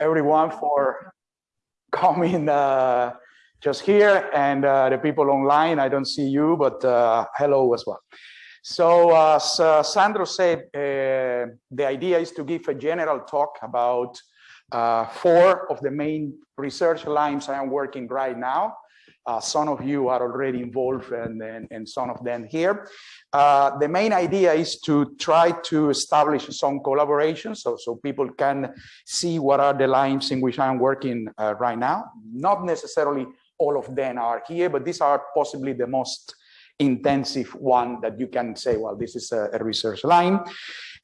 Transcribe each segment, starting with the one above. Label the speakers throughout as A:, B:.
A: everyone for coming uh, just here and uh, the people online. I don't see you, but uh, hello as well. So as uh, Sandro said, uh, the idea is to give a general talk about uh, four of the main research lines I am working right now. Uh, some of you are already involved and, and, and some of them here. Uh, the main idea is to try to establish some collaboration so, so people can see what are the lines in which I'm working uh, right now. Not necessarily all of them are here, but these are possibly the most intensive one that you can say, well, this is a, a research line.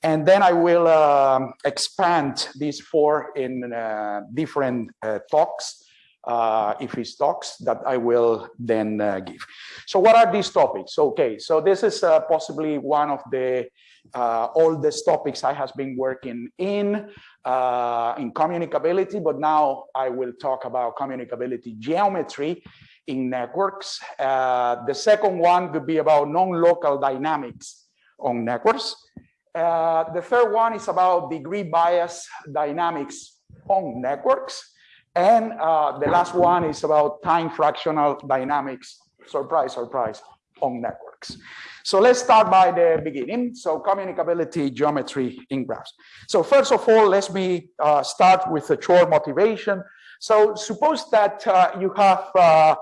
A: And then I will uh, expand these four in uh, different uh, talks, uh, if it's talks that I will then uh, give. So what are these topics? Okay, so this is uh, possibly one of the oldest topics I has been working in, in communicability, but now I will talk about communicability geometry in networks. the second one could be about non-local dynamics on networks. Uh, the third one is about degree bias dynamics on networks. And uh, the last one is about time fractional dynamics, surprise, surprise, on networks. So let's start by the beginning. So communicability geometry in graphs. So first of all, let me uh, start with the short motivation. So suppose that uh, you have uh,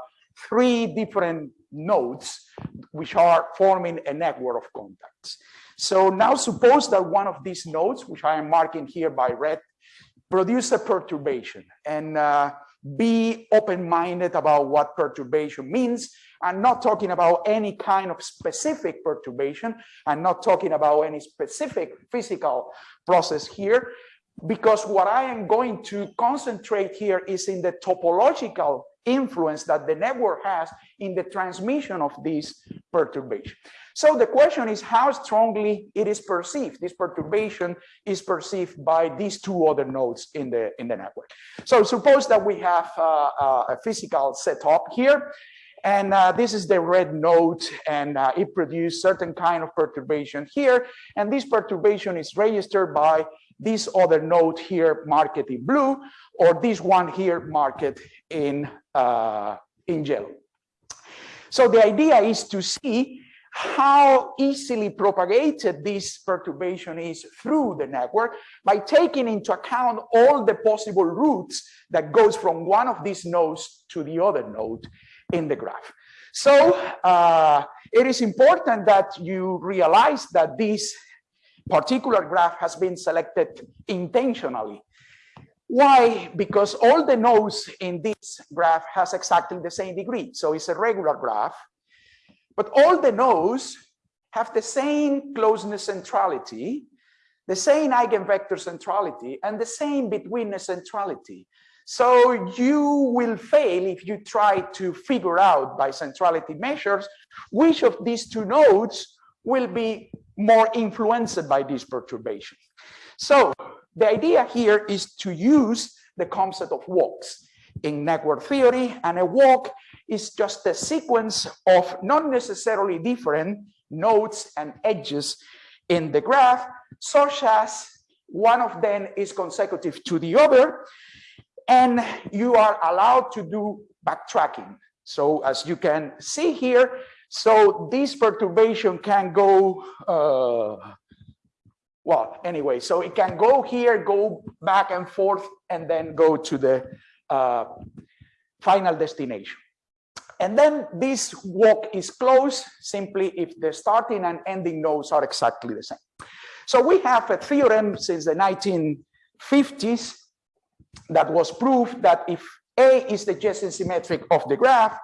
A: three different nodes which are forming a network of contacts. So now suppose that one of these nodes, which I am marking here by red, produce a perturbation and uh, be open-minded about what perturbation means. I'm not talking about any kind of specific perturbation. I'm not talking about any specific physical process here, because what I am going to concentrate here is in the topological influence that the network has in the transmission of this perturbation. So the question is how strongly it is perceived. This perturbation is perceived by these two other nodes in the, in the network. So suppose that we have uh, uh, a physical setup here, and uh, this is the red node, and uh, it produces certain kind of perturbation here. And this perturbation is registered by this other node here marked in blue, or this one here marked in, uh, in yellow. So the idea is to see how easily propagated this perturbation is through the network by taking into account all the possible routes that goes from one of these nodes to the other node in the graph. So uh, it is important that you realize that this particular graph has been selected intentionally. Why? Because all the nodes in this graph has exactly the same degree. So it's a regular graph, but all the nodes have the same closeness centrality, the same eigenvector centrality, and the same betweenness centrality. So you will fail if you try to figure out by centrality measures which of these two nodes will be more influenced by this perturbation. So the idea here is to use the concept of walks in network theory, and a walk is just a sequence of not necessarily different nodes and edges in the graph, such as one of them is consecutive to the other, and you are allowed to do backtracking. So as you can see here, so this perturbation can go, uh, well, anyway, so it can go here, go back and forth, and then go to the uh, final destination. And then this walk is closed simply if the starting and ending nodes are exactly the same. So we have a theorem since the 1950s that was proved that if A is the adjacency matrix of the graph,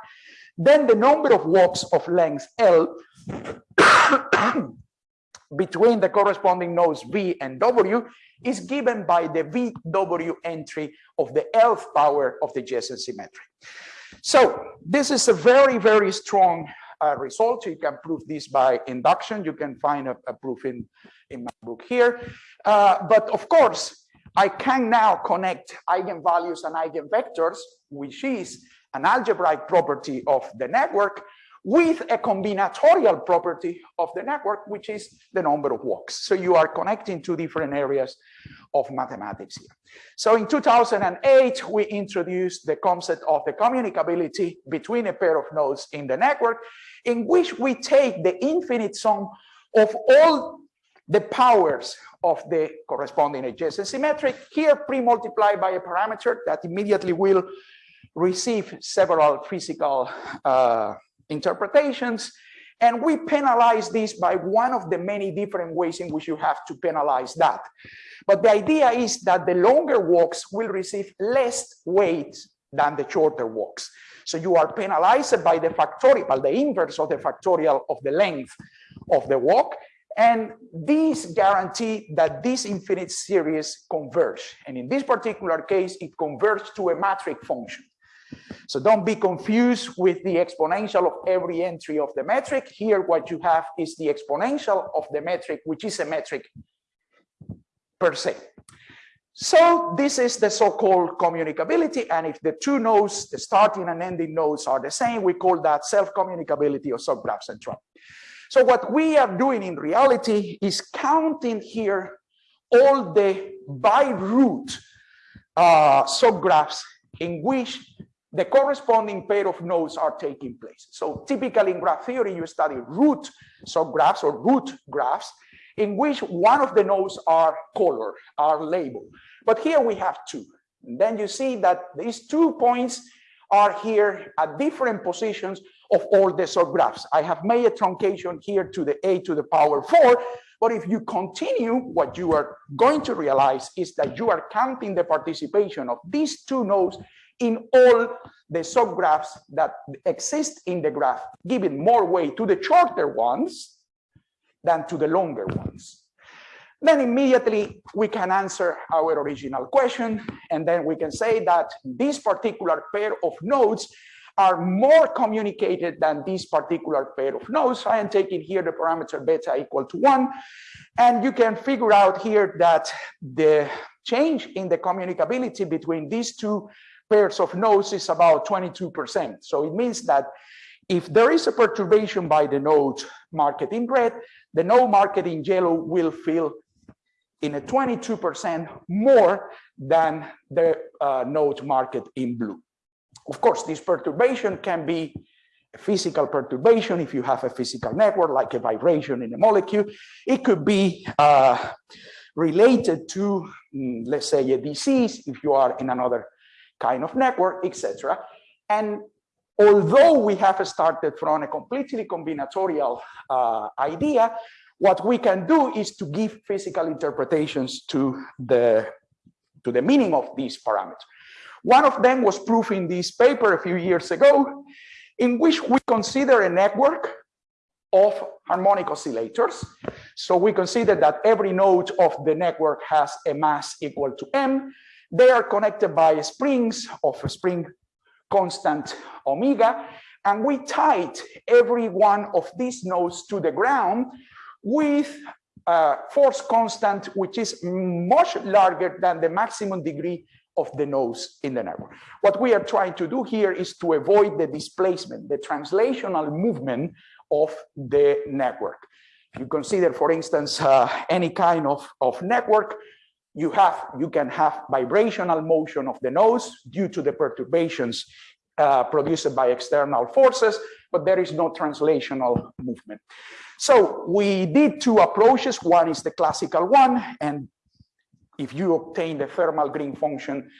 A: then the number of walks of length L between the corresponding nodes V and W is given by the VW entry of the Lth power of the adjacency matrix. So this is a very, very strong uh, result. You can prove this by induction. You can find a, a proof in, in my book here. Uh, but of course, I can now connect eigenvalues and eigenvectors, which is an algebraic property of the network with a combinatorial property of the network, which is the number of walks. So you are connecting two different areas of mathematics here. So in 2008, we introduced the concept of the communicability between a pair of nodes in the network, in which we take the infinite sum of all the powers of the corresponding adjacency matrix, here pre-multiplied by a parameter that immediately will receive several physical uh, interpretations. And we penalize this by one of the many different ways in which you have to penalize that. But the idea is that the longer walks will receive less weight than the shorter walks. So you are penalized by the factorial, by the inverse of the factorial of the length of the walk. And these guarantee that this infinite series converge. And in this particular case, it converges to a matrix function. So don't be confused with the exponential of every entry of the matrix. Here, what you have is the exponential of the matrix, which is a matrix per se. So this is the so-called communicability. And if the two nodes, the starting and ending nodes are the same, we call that self-communicability of subgraph central. So what we are doing in reality is counting here all the by root uh, subgraphs in which the corresponding pair of nodes are taking place. So typically in graph theory, you study root subgraphs or root graphs in which one of the nodes are colored, are labeled. But here we have two. And then you see that these two points are here at different positions of all the subgraphs. I have made a truncation here to the a to the power four, but if you continue, what you are going to realize is that you are counting the participation of these two nodes in all the subgraphs that exist in the graph, giving more weight to the shorter ones than to the longer ones. Then immediately we can answer our original question, and then we can say that this particular pair of nodes are more communicated than this particular pair of nodes. I am taking here the parameter beta equal to one, and you can figure out here that the change in the communicability between these two pairs of nodes is about 22%. So it means that if there is a perturbation by the node market in red, the node market in yellow will feel in a 22% more than the uh, node market in blue. Of course, this perturbation can be a physical perturbation if you have a physical network like a vibration in a molecule. It could be uh, related to, mm, let's say, a disease if you are in another kind of network, etc. And although we have started from a completely combinatorial uh, idea, what we can do is to give physical interpretations to the, to the meaning of these parameters. One of them was proof in this paper a few years ago, in which we consider a network of harmonic oscillators. So we consider that every node of the network has a mass equal to m, they are connected by springs of a spring constant omega, and we tied every one of these nodes to the ground with a force constant, which is much larger than the maximum degree of the nodes in the network. What we are trying to do here is to avoid the displacement, the translational movement of the network. If you consider, for instance, uh, any kind of, of network, you have you can have vibrational motion of the nose due to the perturbations uh, produced by external forces, but there is no translational movement. So we did two approaches. One is the classical one, and if you obtain the thermal green function,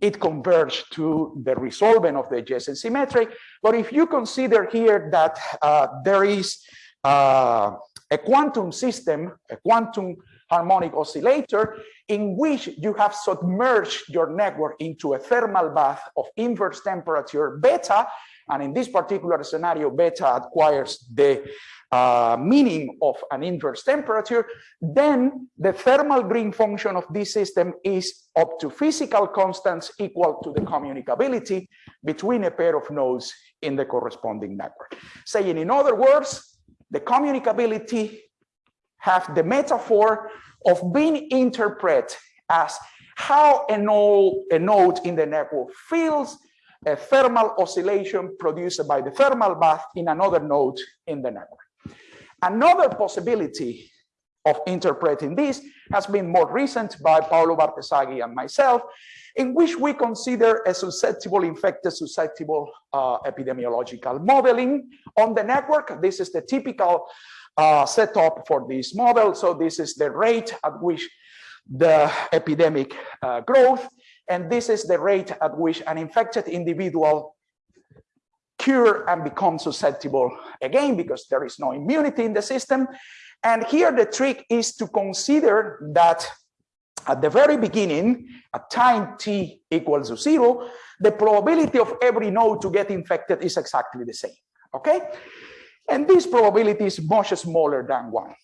A: it converges to the resolvent of the adjacency matrix. But if you consider here that uh, there is uh, a quantum system, a quantum harmonic oscillator in which you have submerged your network into a thermal bath of inverse temperature beta. And in this particular scenario, beta acquires the uh, meaning of an inverse temperature, then the thermal green function of this system is up to physical constants equal to the communicability between a pair of nodes in the corresponding network. Saying in other words, the communicability have the metaphor of being interpreted as how a node, a node in the network feels a thermal oscillation produced by the thermal bath in another node in the network. Another possibility of interpreting this has been more recent by Paolo Bartesaghi and myself, in which we consider a susceptible infected susceptible uh, epidemiological modeling on the network. This is the typical uh, setup for this model. So this is the rate at which the epidemic uh, growth, and this is the rate at which an infected individual cure and become susceptible again because there is no immunity in the system. And here the trick is to consider that at the very beginning, at time t equals to zero, the probability of every node to get infected is exactly the same, okay? And this probability is much smaller than one.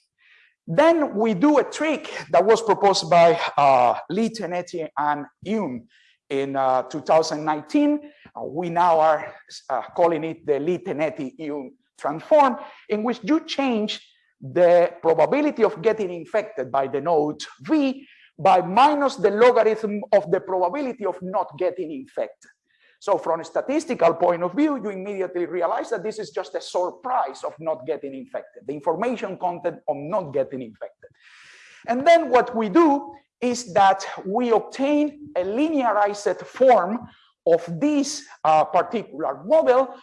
A: Then we do a trick that was proposed by uh, Lee Tenneti and Yoon in uh, 2019. Uh, we now are uh, calling it the Lee Tenneti Yoon transform, in which you change the probability of getting infected by the node V by minus the logarithm of the probability of not getting infected. So from a statistical point of view, you immediately realize that this is just a surprise of not getting infected, the information content of not getting infected. And then what we do is that we obtain a linearized form of this uh, particular model,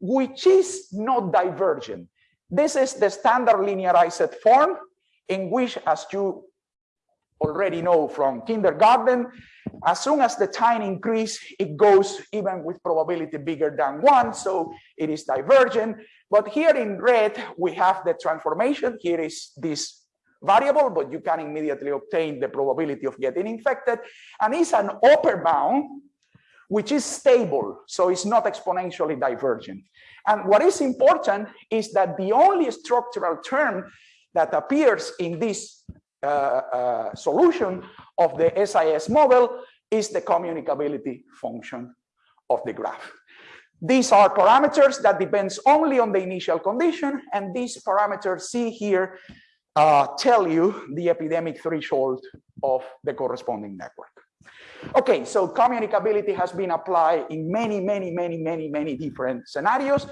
A: which is not divergent. This is the standard linearized form in which, as you already know from kindergarten, as soon as the time increase, it goes even with probability bigger than one, so it is divergent. But here in red, we have the transformation. Here is this variable, but you can immediately obtain the probability of getting infected. And it's an upper bound, which is stable, so it's not exponentially divergent. And what is important is that the only structural term that appears in this uh, uh, solution of the SIS model is the communicability function of the graph. These are parameters that depends only on the initial condition, and these parameters see here uh, tell you the epidemic threshold of the corresponding network. Okay, so communicability has been applied in many, many, many, many, many different scenarios.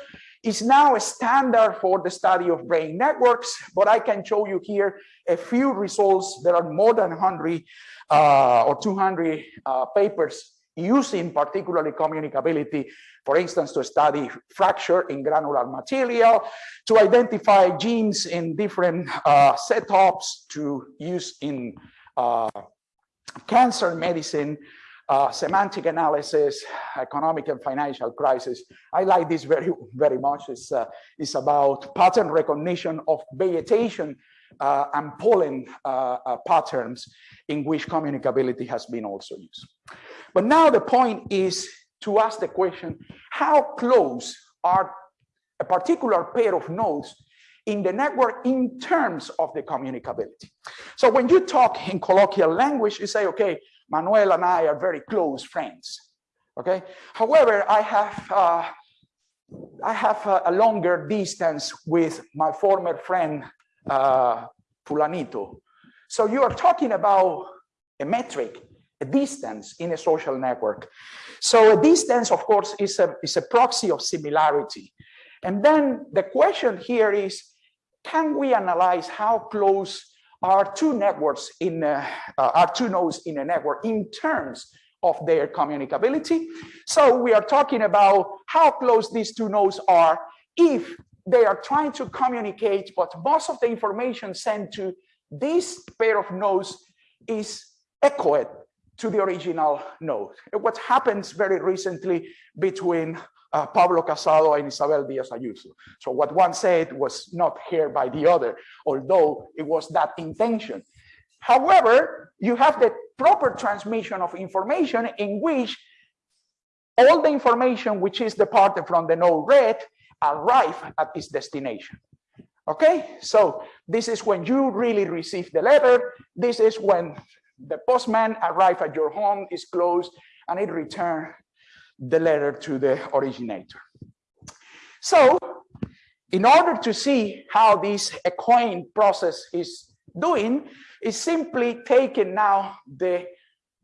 A: It's now a standard for the study of brain networks, but I can show you here a few results. There are more than 100 uh, or 200 uh, papers using particularly communicability, for instance, to study fracture in granular material, to identify genes in different uh, setups to use in uh, cancer medicine, uh, semantic analysis, economic and financial crisis. I like this very, very much. It's, uh, it's about pattern recognition of vegetation uh, and pollen uh, uh, patterns in which communicability has been also used. But now the point is to ask the question, how close are a particular pair of nodes in the network in terms of the communicability. So when you talk in colloquial language, you say, okay, Manuel and I are very close friends. Okay. However, I have uh, I have a, a, longer distance with my former friend uh, Fulanito. So you are talking about a metric, a distance in a social network. So a distance, of course, is a is a proxy of similarity. And then the question here is, can we analyze how close are two networks in uh, uh, are two nodes in a network in terms of their communicability. So we are talking about how close these two nodes are if they are trying to communicate, but most of the information sent to this pair of nodes is echoed to the original node. What happens very recently between uh, Pablo Casado and Isabel Diaz Ayuso. So what one said was not heard by the other, although it was that intention. However, you have the proper transmission of information in which all the information which is departed from the node red arrive at its destination. Okay, so this is when you really receive the letter. This is when the postman arrive at your home, is closed, and it return the letter to the originator. So in order to see how this echoing process is doing, is simply taking now the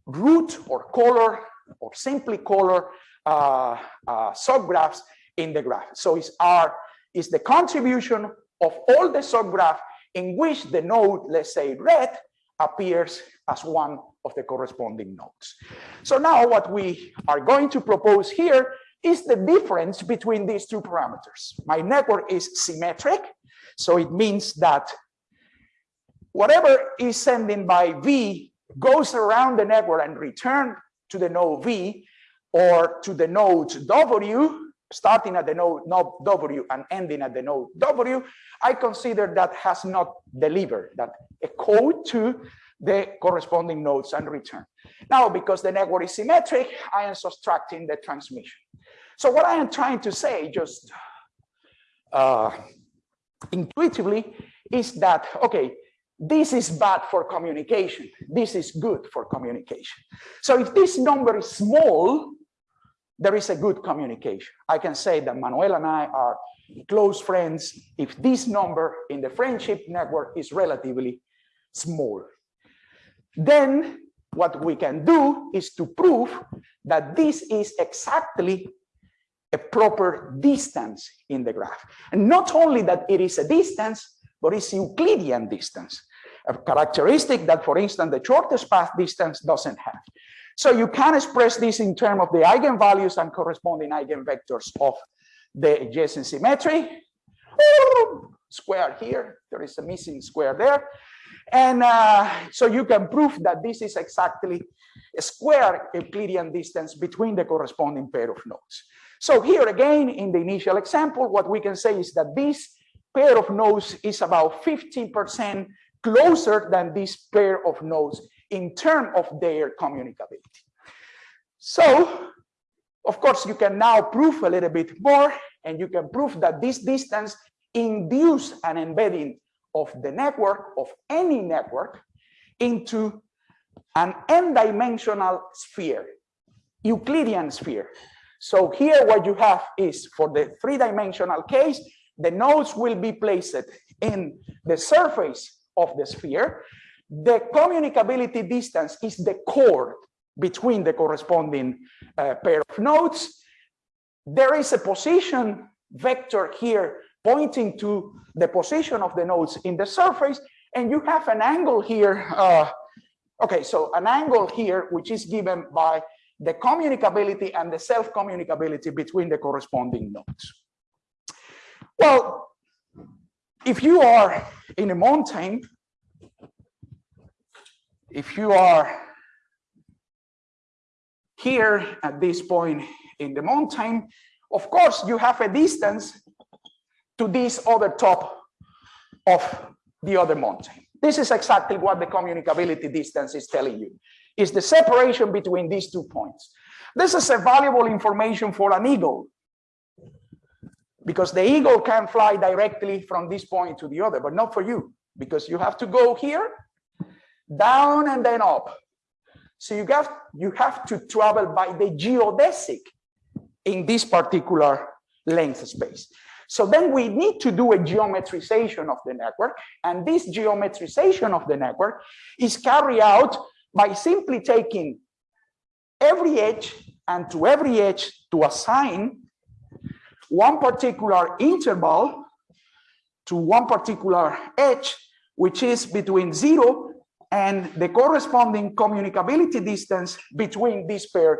A: root or color or simply color uh, uh, subgraphs in the graph. So it's R is the contribution of all the subgraph in which the node, let's say red, appears as one of the corresponding nodes. So now what we are going to propose here is the difference between these two parameters. My network is symmetric, so it means that whatever is sending by V goes around the network and return to the node V or to the node W, starting at the node, node W and ending at the node W, I consider that has not delivered that a code to the corresponding nodes and return. Now, because the network is symmetric, I am subtracting the transmission. So what I am trying to say just uh, intuitively is that, okay, this is bad for communication. This is good for communication. So if this number is small, there is a good communication. I can say that Manuel and I are close friends if this number in the friendship network is relatively small. Then what we can do is to prove that this is exactly a proper distance in the graph. And not only that it is a distance, but it's Euclidean distance, a characteristic that, for instance, the shortest path distance doesn't have. So you can express this in terms of the eigenvalues and corresponding eigenvectors of the adjacency matrix. Square here, there is a missing square there. And uh, so you can prove that this is exactly a square Euclidean distance between the corresponding pair of nodes. So here again, in the initial example, what we can say is that this pair of nodes is about 15% closer than this pair of nodes in terms of their communicability. So, of course, you can now prove a little bit more, and you can prove that this distance induce an embedding of the network, of any network, into an n-dimensional sphere, Euclidean sphere. So here what you have is, for the three-dimensional case, the nodes will be placed in the surface of the sphere. The communicability distance is the chord between the corresponding uh, pair of nodes. There is a position vector here pointing to the position of the nodes in the surface, and you have an angle here. Uh, okay, so an angle here, which is given by the communicability and the self-communicability between the corresponding nodes. Well, if you are in a mountain, if you are here at this point in the mountain, of course, you have a distance to this other top of the other mountain. This is exactly what the communicability distance is telling you, is the separation between these two points. This is a valuable information for an eagle, because the eagle can fly directly from this point to the other, but not for you, because you have to go here, down and then up. So you have, you have to travel by the geodesic in this particular length space. So then we need to do a geometrization of the network. And this geometrization of the network is carried out by simply taking every edge and to every edge to assign one particular interval to one particular edge, which is between zero and the corresponding communicability distance between this pair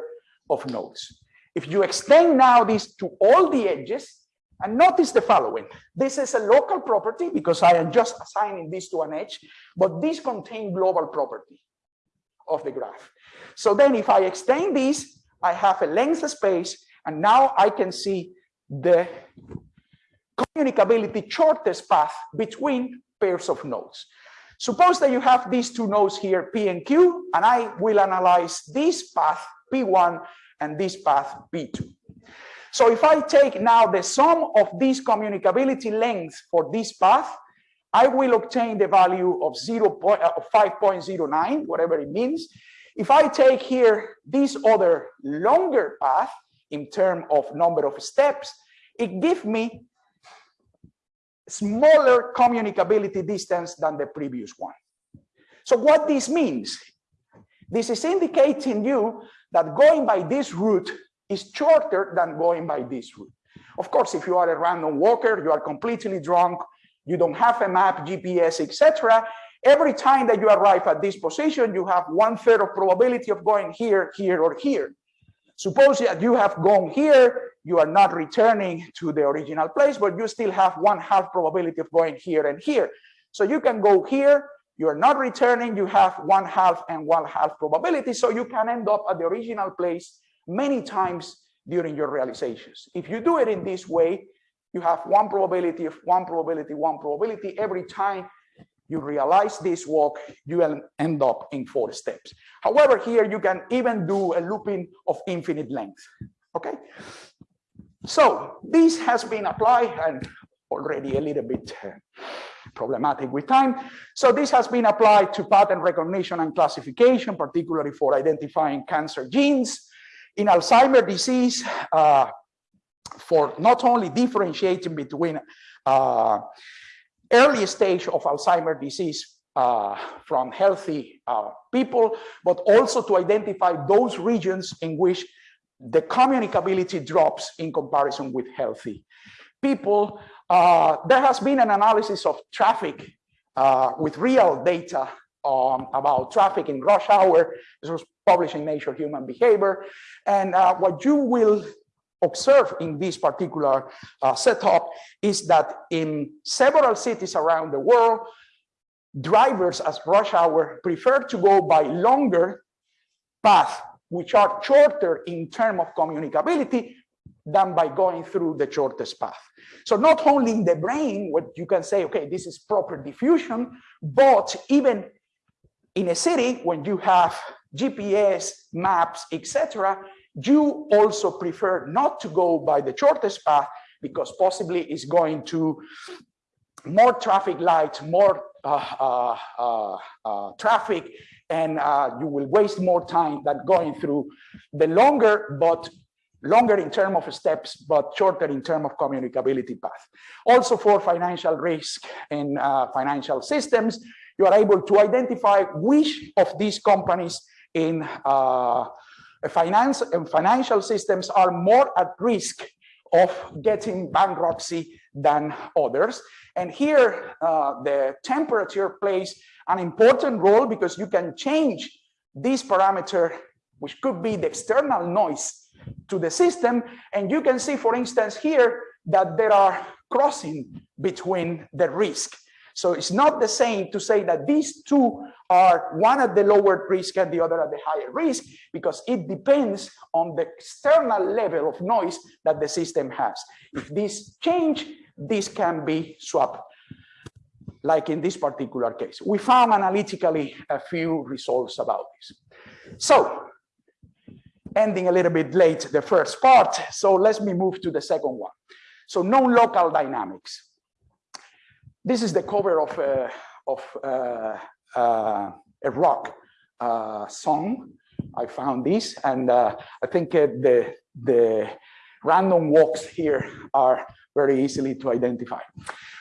A: of nodes. If you extend now this to all the edges, and notice the following. This is a local property because I am just assigning this to an edge, but this contains global property of the graph. So then if I extend this, I have a length space, and now I can see the communicability shortest path between pairs of nodes. Suppose that you have these two nodes here, P and Q, and I will analyze this path, P1, and this path, P2. So if I take now the sum of these communicability lengths for this path, I will obtain the value of 0 uh, 5.09, whatever it means. If I take here this other longer path in terms of number of steps, it gives me smaller communicability distance than the previous one. So what this means, this is indicating you that going by this route is shorter than going by this route. Of course, if you are a random walker, you are completely drunk, you don't have a map, GPS, etc. Every time that you arrive at this position, you have one third of probability of going here, here, or here. Suppose that you have gone here, you are not returning to the original place, but you still have one half probability of going here and here. So you can go here, you are not returning, you have one half and one half probability, so you can end up at the original place many times during your realizations. If you do it in this way, you have one probability of one probability, one probability every time you realize this walk, you will end up in four steps. However, here you can even do a looping of infinite length, okay? So this has been applied and already a little bit uh, problematic with time. So this has been applied to pattern recognition and classification, particularly for identifying cancer genes. In Alzheimer's disease, uh, for not only differentiating between uh, early stage of Alzheimer's disease uh, from healthy uh, people, but also to identify those regions in which the communicability drops in comparison with healthy people. Uh, there has been an analysis of traffic uh, with real data um, about traffic in rush hour. This was published in Nature Human Behavior. And uh, what you will observe in this particular uh, setup is that in several cities around the world, drivers as rush hour prefer to go by longer paths, which are shorter in terms of communicability than by going through the shortest path. So not only in the brain, what you can say, okay, this is proper diffusion, but even in a city, when you have GPS, maps, etc., you also prefer not to go by the shortest path because possibly it's going to more traffic lights, more uh, uh, uh, uh traffic, and uh, you will waste more time than going through the longer but longer in terms of steps, but shorter in terms of communicability path. Also for financial risk in uh, financial systems, you are able to identify which of these companies in uh, finance and financial systems are more at risk of getting bankruptcy than others. And here, uh, the temperature plays an important role because you can change this parameter, which could be the external noise to the system. And you can see, for instance, here that there are crossing between the risk. So it's not the same to say that these two are one at the lower risk and the other at the higher risk, because it depends on the external level of noise that the system has. If this change, this can be swapped, like in this particular case. We found analytically a few results about this. So ending a little bit late the first part, so let me move to the second one. So non-local dynamics. This is the cover of, uh, of uh, uh, a rock uh, song. I found this, and I think the, the random walks here are very easily to identify.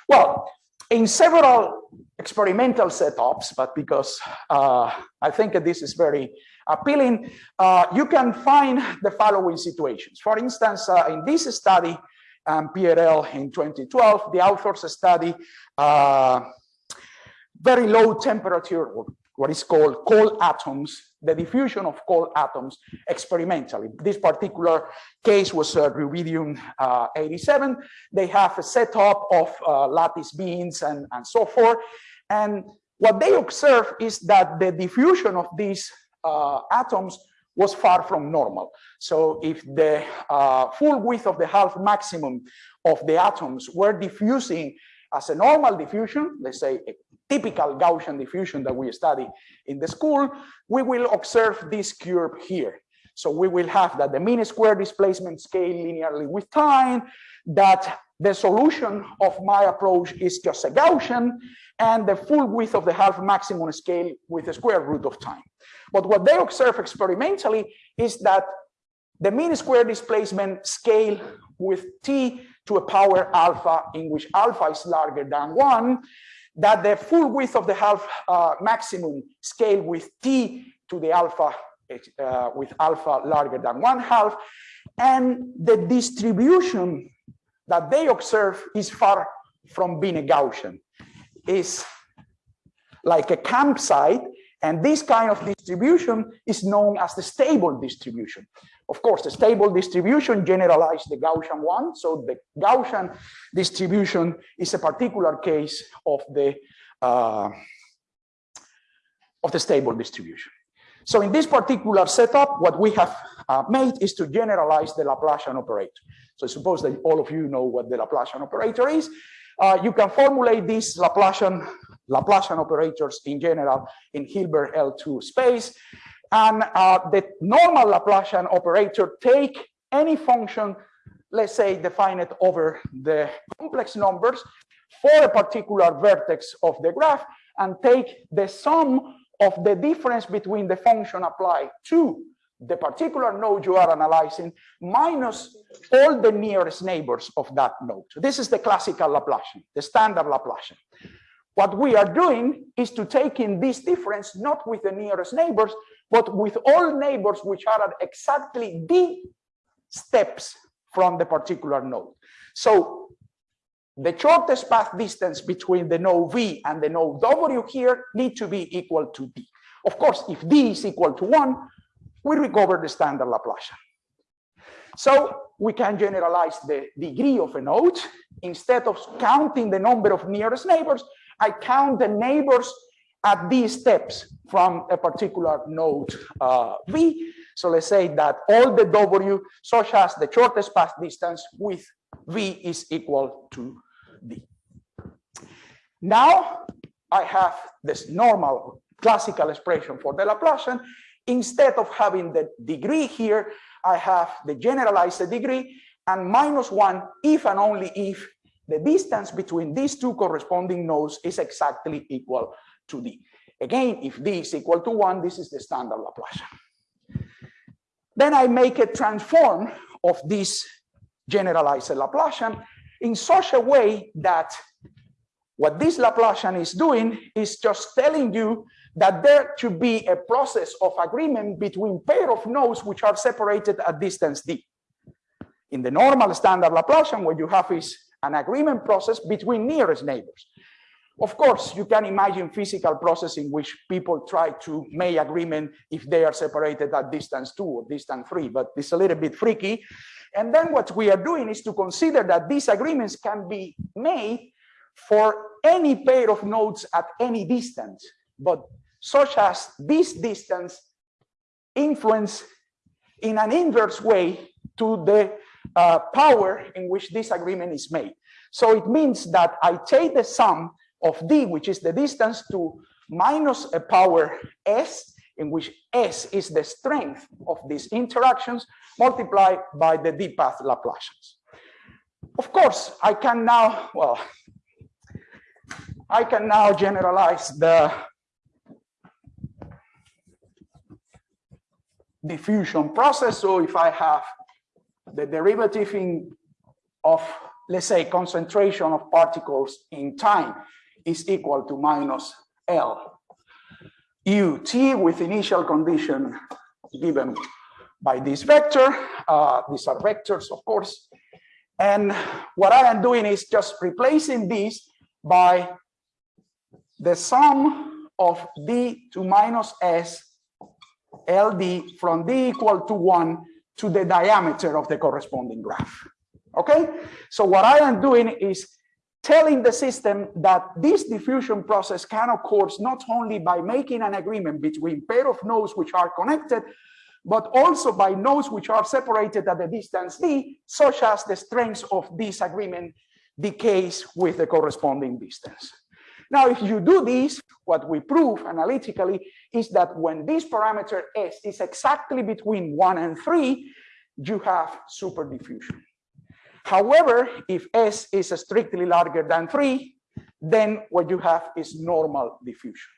A: Well, in several experimental setups, but because uh, I think this is very appealing, uh, you can find the following situations. For instance, uh, in this study, um, PRL in 2012, the authors study uh, very low temperature, or what is called cold atoms, the diffusion of cold atoms experimentally. This particular case was uh, rubidium uh, 87. They have a setup of uh, lattice beams and, and so forth. And what they observe is that the diffusion of these uh, atoms was far from normal. So if the uh, full width of the half maximum of the atoms were diffusing as a normal diffusion, let's say a typical Gaussian diffusion that we study in the school, we will observe this curve here. So we will have that the mean square displacement scale linearly with time, that the solution of my approach is just a Gaussian, and the full width of the half maximum scale with the square root of time. But what they observe experimentally is that the mean square displacement scale with t to a power alpha in which alpha is larger than one, that the full width of the half uh, maximum scale with t to the alpha uh, with alpha larger than one half, and the distribution that they observe is far from being a Gaussian. Is like a campsite, and this kind of distribution is known as the stable distribution. Of course, the stable distribution generalizes the Gaussian one, so the Gaussian distribution is a particular case of the uh, of the stable distribution. So in this particular setup, what we have uh, made is to generalize the Laplacian operator. So suppose that all of you know what the Laplacian operator is. Uh, you can formulate these Laplacian, Laplacian operators in general in Hilbert L2 space. And uh, the normal Laplacian operator take any function, let's say defined over the complex numbers for a particular vertex of the graph and take the sum of the difference between the function applied to the particular node you are analyzing minus all the nearest neighbors of that node. This is the classical Laplacian, the standard Laplacian. What we are doing is to take in this difference not with the nearest neighbors, but with all neighbors which are at exactly the steps from the particular node. So the shortest path distance between the node V and the node W here need to be equal to D. Of course, if D is equal to one, we recover the standard Laplacian. So we can generalize the degree of a node. Instead of counting the number of nearest neighbors, I count the neighbors at these steps from a particular node uh, V. So let's say that all the W, such as the shortest path distance with V is equal to D. Now I have this normal classical expression for the Laplacian. Instead of having the degree here, I have the generalized degree and minus one if and only if the distance between these two corresponding nodes is exactly equal to D. Again, if D is equal to one, this is the standard Laplacian. Then I make a transform of this generalized Laplacian in such a way that what this Laplacian is doing is just telling you that there should be a process of agreement between pair of nodes which are separated at distance d. In the normal standard Laplacian, what you have is an agreement process between nearest neighbors. Of course, you can imagine physical process in which people try to make agreement if they are separated at distance two or distance three, but it's a little bit freaky. And then what we are doing is to consider that these agreements can be made for any pair of nodes at any distance, but such as this distance influence in an inverse way to the uh, power in which this agreement is made. So it means that I take the sum of d, which is the distance to minus a power s, in which S is the strength of these interactions multiplied by the d-path Laplacians. Of course, I can now, well, I can now generalize the diffusion process. So if I have the derivative in, of, let's say, concentration of particles in time is equal to minus L ut with initial condition given by this vector. Uh, these are vectors, of course. And what I am doing is just replacing this by the sum of d to minus s ld from d equal to 1 to the diameter of the corresponding graph. Okay, so what I am doing is telling the system that this diffusion process can occur not only by making an agreement between pair of nodes which are connected, but also by nodes which are separated at the distance d, such as the strength of this agreement decays with the corresponding distance. Now, if you do this, what we prove analytically is that when this parameter s is exactly between 1 and 3, you have super diffusion. However, if S is strictly larger than three, then what you have is normal diffusion.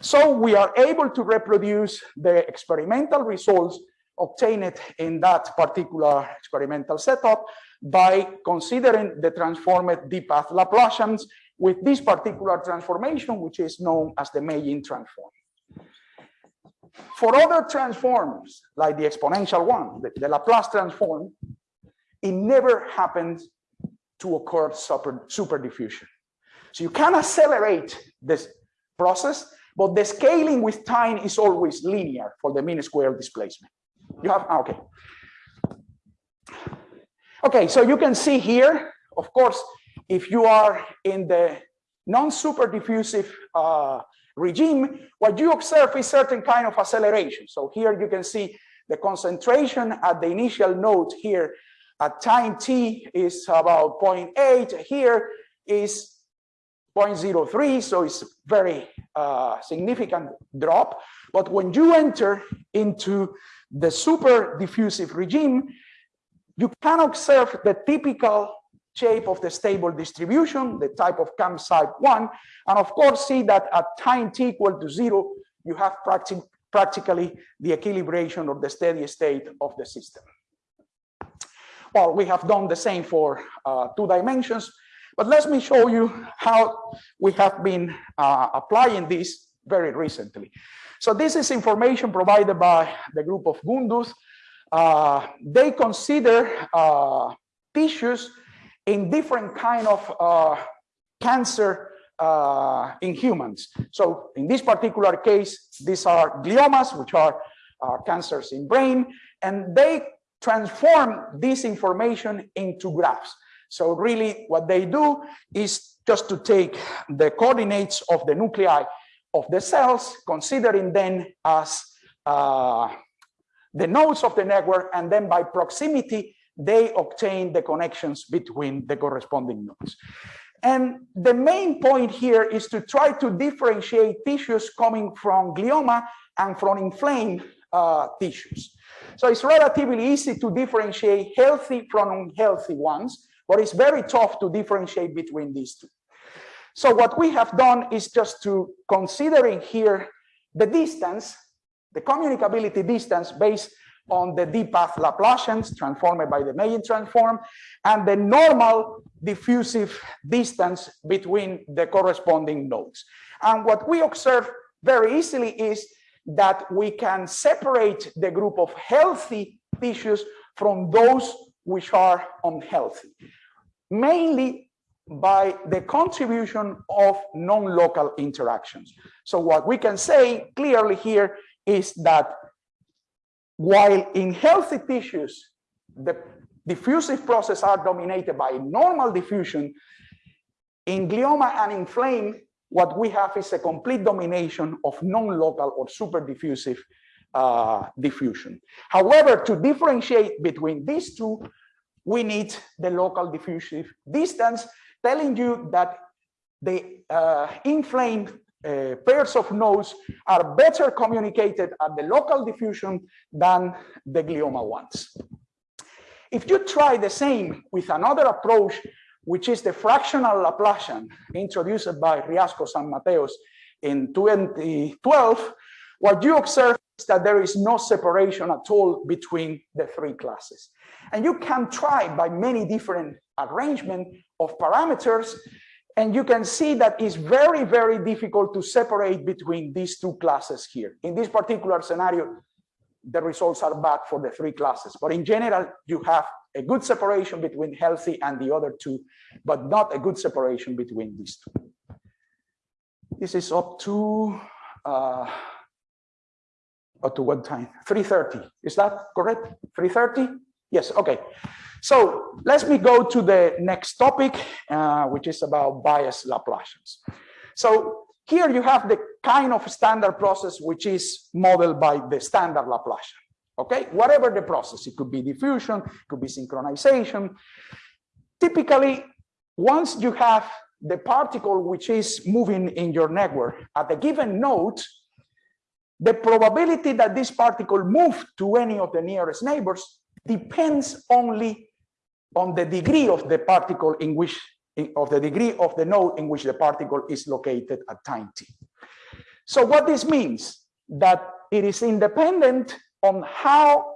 A: So we are able to reproduce the experimental results obtained in that particular experimental setup by considering the transformed d-path Laplacians with this particular transformation, which is known as the Mellin transform. for other transforms, like the exponential one, the, the Laplace transform, it never happens to occur super, super diffusion. So you can accelerate this process, but the scaling with time is always linear for the mean square displacement. You have, ah, okay. Okay, so you can see here, of course, if you are in the non-super diffusive uh, regime, what you observe is certain kind of acceleration. So here you can see the concentration at the initial node here at time t is about 0.8. Here is 0.03, so it's very uh, significant drop. But when you enter into the super diffusive regime, you can observe the typical shape of the stable distribution, the type of campsite one, and of course see that at time t equal to zero, you have practic practically the equilibration or the steady state of the system. Well, we have done the same for uh, two dimensions, but let me show you how we have been uh, applying this very recently. So this is information provided by the group of Gunduz. Uh, they consider uh, tissues in different kind of uh, cancer uh, in humans. So in this particular case, these are gliomas, which are uh, cancers in brain, and they transform this information into graphs. So really what they do is just to take the coordinates of the nuclei of the cells, considering them as uh, the nodes of the network, and then by proximity, they obtain the connections between the corresponding nodes. And the main point here is to try to differentiate tissues coming from glioma and from inflamed uh, tissues. So it's relatively easy to differentiate healthy from unhealthy ones, but it's very tough to differentiate between these two. So what we have done is just to considering here the distance, the communicability distance based on the d-path Laplacians transformed by the Mellin transform and the normal diffusive distance between the corresponding nodes. And what we observe very easily is that we can separate the group of healthy tissues from those which are unhealthy, mainly by the contribution of non-local interactions. So what we can say clearly here is that while in healthy tissues, the diffusive process are dominated by normal diffusion, in glioma and inflamed, what we have is a complete domination of non-local or super diffusive uh, diffusion. However, to differentiate between these two, we need the local diffusive distance, telling you that the uh, inflamed uh, pairs of nodes are better communicated at the local diffusion than the glioma ones. If you try the same with another approach, which is the fractional Laplacian introduced by Riascos and Mateos in 2012, what you observe that there is no separation at all between the three classes. And you can try by many different arrangement of parameters and you can see that it's very, very difficult to separate between these two classes here. In this particular scenario, the results are bad for the three classes. But in general, you have a good separation between healthy and the other two, but not a good separation between these two. This is up to, uh, to what time? 3.30, is that correct? 3.30? Yes, okay. So let me go to the next topic, uh, which is about bias Laplacians. So here you have the kind of standard process which is modeled by the standard Laplacian. Okay, whatever the process, it could be diffusion, it could be synchronization. Typically, once you have the particle which is moving in your network at a given node, the probability that this particle move to any of the nearest neighbors depends only on the degree of the particle in which of the degree of the node in which the particle is located at time t. So what this means that it is independent on how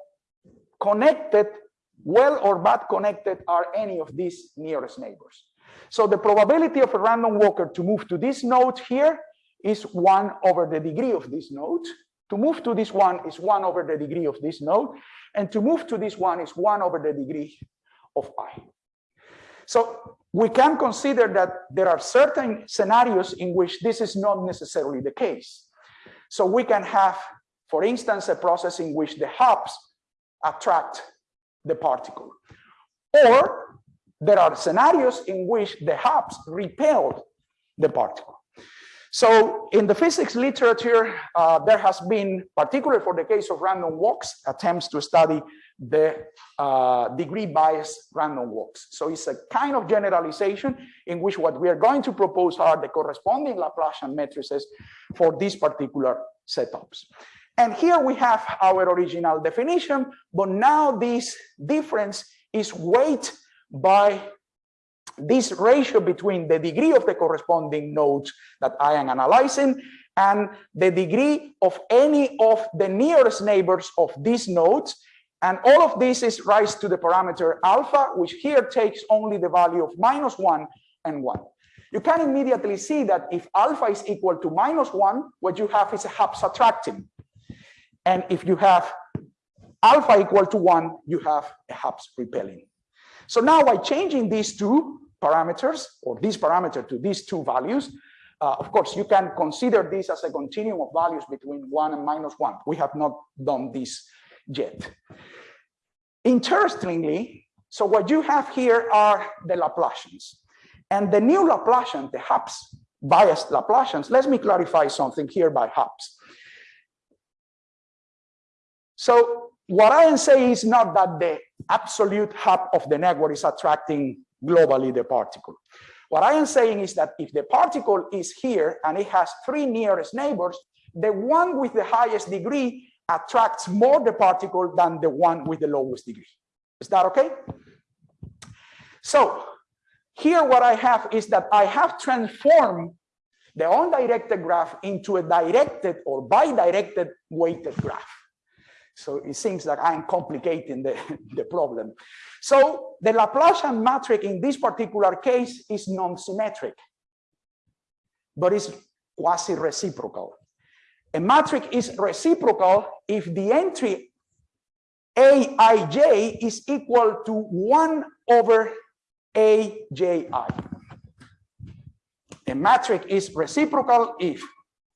A: connected, well or bad connected are any of these nearest neighbors. So the probability of a random walker to move to this node here is one over the degree of this node. To move to this one is one over the degree of this node, and to move to this one is one over the degree of i. So we can consider that there are certain scenarios in which this is not necessarily the case. So we can have, for instance, a process in which the hubs attract the particle. Or there are scenarios in which the hubs repel the particle. So in the physics literature, uh, there has been, particularly for the case of random walks, attempts to study the uh, degree bias random walks. So it's a kind of generalization in which what we are going to propose are the corresponding Laplacian matrices for these particular setups. And here we have our original definition, but now this difference is weight by this ratio between the degree of the corresponding nodes that I am analyzing and the degree of any of the nearest neighbors of these nodes. And all of this is raised to the parameter alpha, which here takes only the value of minus one and one. You can immediately see that if alpha is equal to minus one, what you have is a Hubs attracting. And if you have alpha equal to one, you have a Hubs repelling. So now by changing these two, parameters or this parameter to these two values, uh, of course, you can consider this as a continuum of values between one and minus one. We have not done this yet. Interestingly, so what you have here are the Laplacians. And the new Laplacian, the Hubs biased Laplacians, let me clarify something here by Hubs. So what I am saying is not that the absolute hub of the network is attracting globally the particle. What I am saying is that if the particle is here and it has three nearest neighbors, the one with the highest degree attracts more the particle than the one with the lowest degree. Is that okay? So here what I have is that I have transformed the undirected graph into a directed or bidirected weighted graph. So it seems like I'm complicating the, the problem. So the Laplacian matrix in this particular case is non-symmetric, but it's quasi-reciprocal. A matrix is reciprocal if the entry Aij is equal to 1 over Aj. A matrix is reciprocal if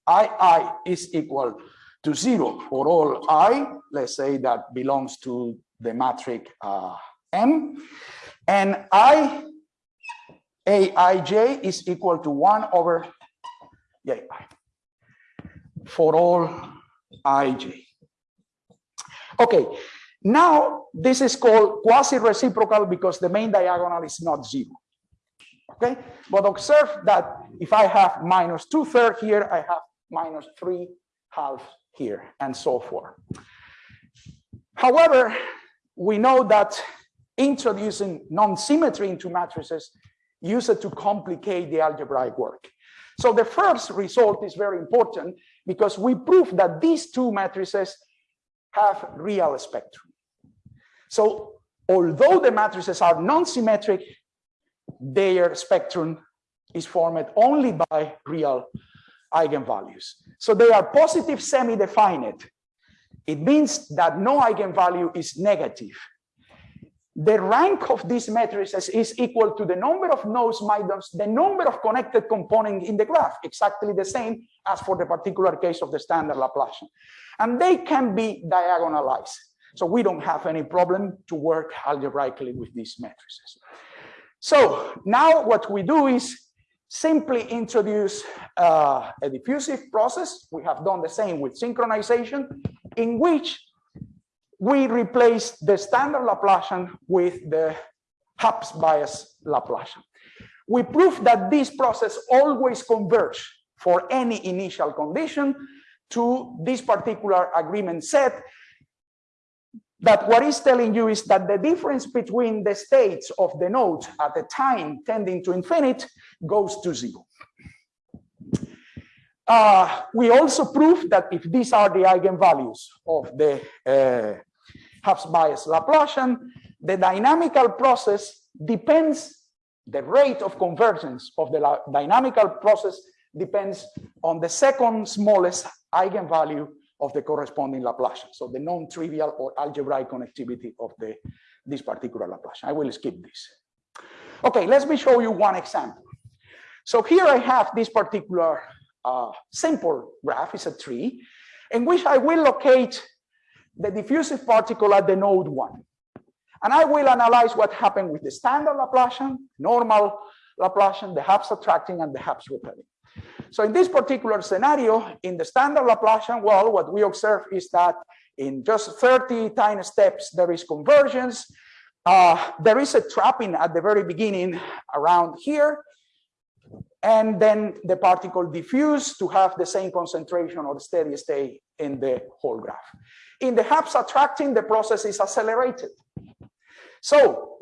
A: Ii is equal to zero for all i, let's say that belongs to the matrix uh, M, and I, Aij is equal to one over Ai for all ij. Okay, now this is called quasi-reciprocal because the main diagonal is not zero. Okay, but observe that if I have minus two thirds here, I have minus three halves here, and so forth. However, we know that introducing non-symmetry into matrices used to complicate the algebraic work. So the first result is very important because we prove that these two matrices have real spectrum. So although the matrices are non-symmetric, their spectrum is formed only by real eigenvalues. So they are positive semi-definite. It means that no eigenvalue is negative. The rank of these matrices is equal to the number of nodes minus the number of connected components in the graph, exactly the same as for the particular case of the standard Laplacian. And they can be diagonalized. So we don't have any problem to work algebraically with these matrices. So now what we do is simply introduce uh, a diffusive process. We have done the same with synchronization, in which we replace the standard Laplacian with the Hubs bias Laplacian. We prove that this process always converge for any initial condition to this particular agreement set but what is telling you is that the difference between the states of the nodes at a time tending to infinite goes to zero. Uh, we also prove that if these are the eigenvalues of the uh, Hubs bias Laplacian, the dynamical process depends, the rate of convergence of the dynamical process depends on the second smallest eigenvalue of the corresponding Laplacian. So the non-trivial or algebraic connectivity of the this particular Laplacian. I will skip this. Okay, let me show you one example. So here I have this particular uh, simple graph, it's a tree, in which I will locate the diffusive particle at the node one. And I will analyze what happened with the standard Laplacian, normal Laplacian, the Hubs attracting and the Hubs repelling. So in this particular scenario, in the standard Laplacian, well, what we observe is that in just 30 tiny steps, there is convergence. Uh, there is a trapping at the very beginning around here. And then the particle diffuse to have the same concentration or steady state in the whole graph. In the Hubs attracting, the process is accelerated. So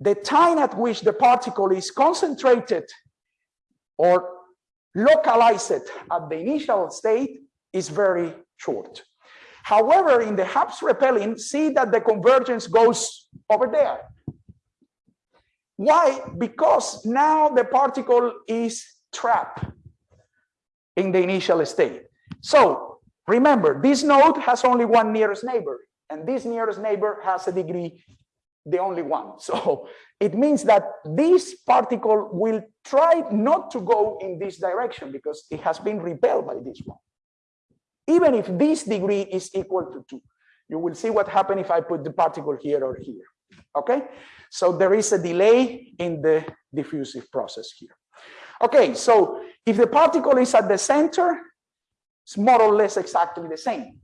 A: the time at which the particle is concentrated or localized at the initial state is very short. However, in the Hubs repelling, see that the convergence goes over there. Why? Because now the particle is trapped in the initial state. So remember, this node has only one nearest neighbor, and this nearest neighbor has a degree the only one. So it means that this particle will try not to go in this direction because it has been repelled by this one. Even if this degree is equal to two, you will see what happens if I put the particle here or here. Okay, so there is a delay in the diffusive process here. Okay, so if the particle is at the center, it's more or less exactly the same.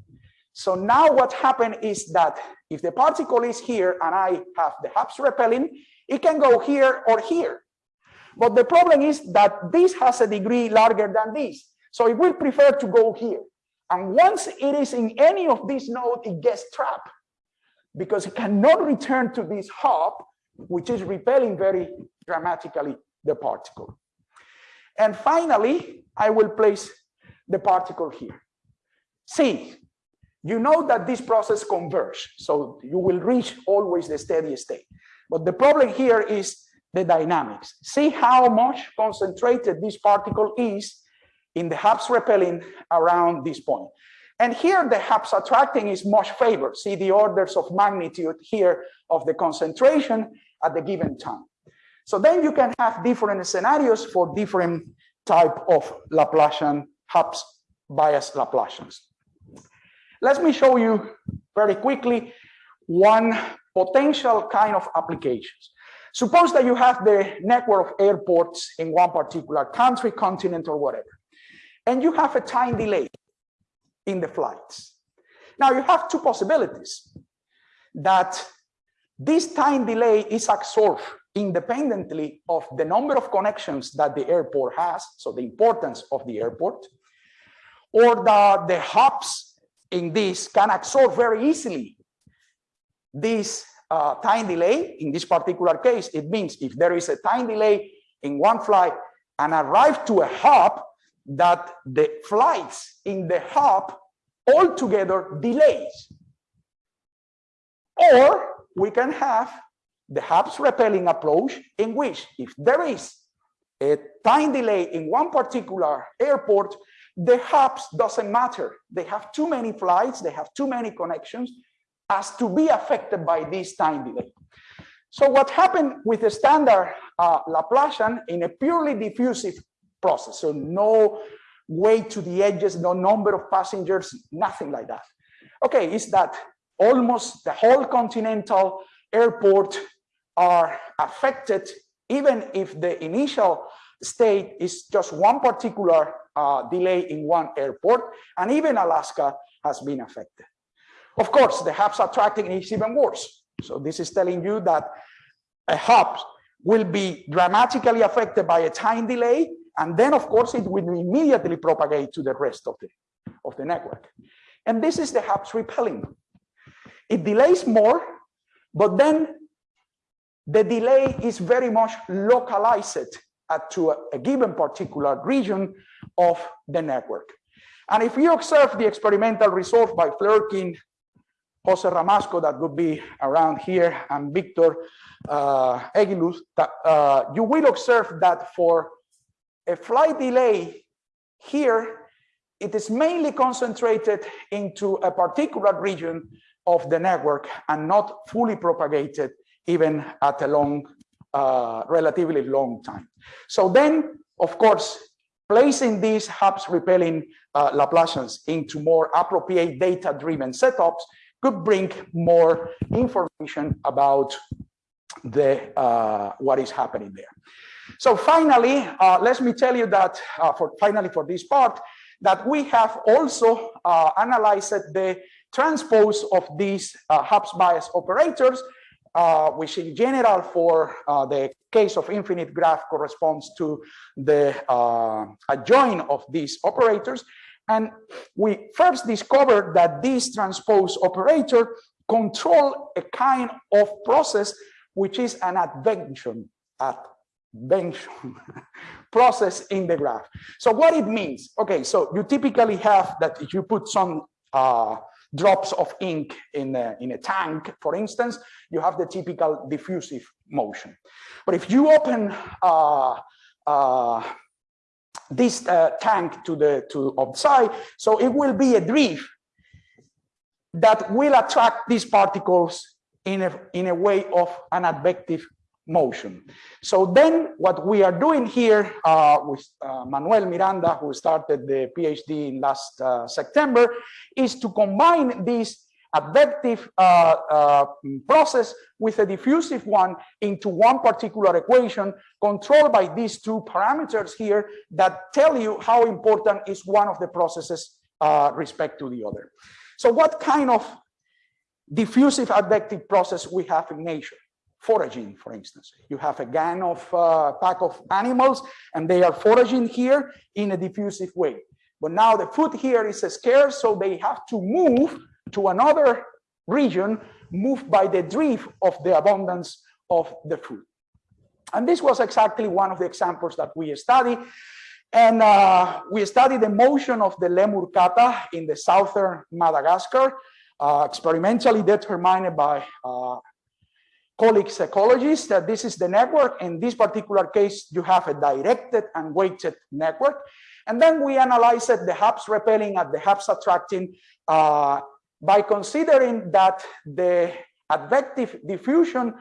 A: So now what happened is that if the particle is here and I have the Hubs repelling, it can go here or here. But the problem is that this has a degree larger than this. So it will prefer to go here. And once it is in any of these nodes, it gets trapped because it cannot return to this hub, which is repelling very dramatically the particle. And finally, I will place the particle here. See, you know that this process converges, so you will reach always the steady state. But the problem here is the dynamics. See how much concentrated this particle is in the Hubs repelling around this point. And here the Hubs attracting is much favored. See the orders of magnitude here of the concentration at the given time. So then you can have different scenarios for different type of Laplacian Hubs bias Laplacians. Let me show you very quickly one potential kind of applications. Suppose that you have the network of airports in one particular country, continent, or whatever, and you have a time delay in the flights. Now you have two possibilities that this time delay is absorbed independently of the number of connections that the airport has, so the importance of the airport, or that the hubs in this can absorb very easily this uh, time delay. In this particular case, it means if there is a time delay in one flight and arrive to a hub, that the flights in the hub altogether delays. Or we can have the hub's repelling approach in which if there is a time delay in one particular airport, the hubs doesn't matter. They have too many flights, they have too many connections as to be affected by this time delay. So what happened with the standard uh, Laplacian in a purely diffusive process, so no way to the edges, no number of passengers, nothing like that. Okay, is that almost the whole continental airport are affected, even if the initial state is just one particular uh, delay in one airport, and even Alaska has been affected. Of course, the hubs are attracting is even worse. So this is telling you that a hub will be dramatically affected by a time delay, and then of course it will immediately propagate to the rest of the, of the network. And this is the hubs repelling. It delays more, but then the delay is very much localized to a, a given particular region of the network. And if you observe the experimental results by Fleurquin, Jose Ramasco, that would be around here, and Victor uh, Eguíluz, uh, you will observe that for a flight delay here, it is mainly concentrated into a particular region of the network and not fully propagated even at a long, uh, relatively long time. So then, of course, placing these Hubs repelling uh, Laplacians into more appropriate data-driven setups could bring more information about the uh, what is happening there. So finally, uh, let me tell you that uh, for finally for this part, that we have also uh, analyzed the transpose of these uh, Hubs bias operators, which in general for the case of infinite graph corresponds to the uh, of these operators. And we first discovered that this transpose operator control a kind of process which is an advention, advention process in the graph. So what it means, okay, so you typically have that if you put some uh, drops of ink in a, in a tank, for instance, you have the typical diffusive motion. But if you open uh, uh, this uh, tank to the to outside, so it will be a drift that will attract these particles in a in a way of an advective motion. So then what we are doing here uh, with uh, Manuel Miranda, who started the PhD in last uh, September, is to combine this advective uh, uh, process with a diffusive one into one particular equation controlled by these two parameters here that tell you how important is one of the processes uh, respect to the other. So what kind of diffusive advective process we have in nature? Foraging, for instance. You have a gang of uh, pack of animals and they are foraging here in a diffusive way. But now the food here is scarce, so they have to move to another region, moved by the drift of the abundance of the food. And this was exactly one of the examples that we studied. And uh, we studied the motion of the lemur catta in the southern Madagascar, uh, experimentally determined by uh, colleagues ecologists that this is the network. In this particular case, you have a directed and weighted network. And then we analyzed the hubs repelling and the hubs attracting uh, by considering that the advective diffusion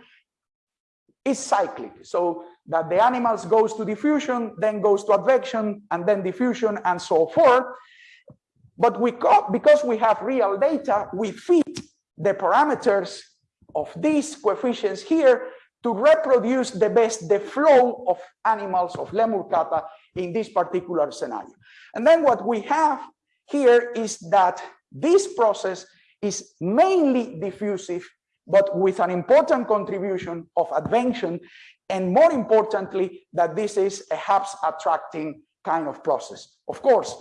A: is cyclic. So that the animals goes to diffusion, then goes to advection, and then diffusion, and so forth. But we because we have real data, we fit the parameters of these coefficients here to reproduce the best the flow of animals of lemur catta in this particular scenario. And then what we have here is that this process is mainly diffusive, but with an important contribution of advention, and more importantly, that this is a Hubs attracting kind of process. Of course,